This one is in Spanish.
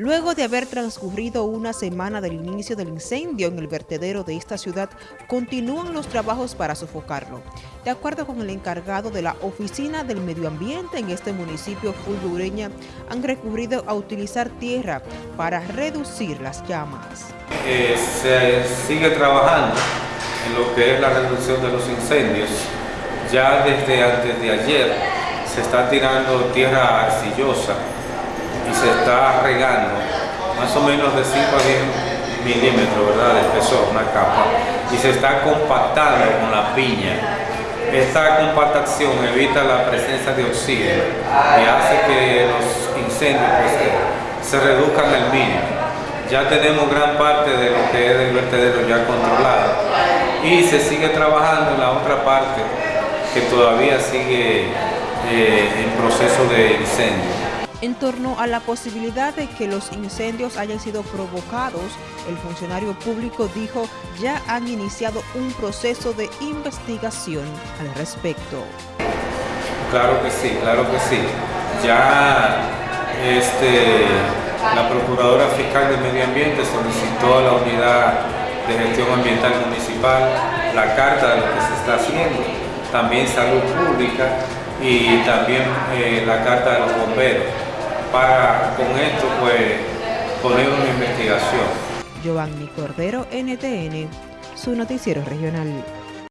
Luego de haber transcurrido una semana del inicio del incendio en el vertedero de esta ciudad, continúan los trabajos para sofocarlo. De acuerdo con el encargado de la Oficina del Medio Ambiente en este municipio fulgureña, han recurrido a utilizar tierra para reducir las llamas. Eh, se sigue trabajando en lo que es la reducción de los incendios. Ya desde antes de ayer se está tirando tierra arcillosa y se está regando más o menos de 5 a 10 milímetros ¿verdad? de espesor, una capa, y se está compactando con la piña. Esta compactación evita la presencia de oxígeno y hace que los incendios pues, se reduzcan al mínimo. Ya tenemos gran parte de lo que es el vertedero ya controlado y se sigue trabajando en la otra parte que todavía sigue eh, en proceso de incendio. En torno a la posibilidad de que los incendios hayan sido provocados, el funcionario público dijo ya han iniciado un proceso de investigación al respecto. Claro que sí, claro que sí. Ya este, la Procuradora Fiscal de Medio Ambiente solicitó a la Unidad de Gestión Ambiental Municipal la carta de lo que se está haciendo, también Salud Pública y también eh, la carta de los bomberos para con esto pues poner una investigación. Giovanni Cordero, NTN, su noticiero regional.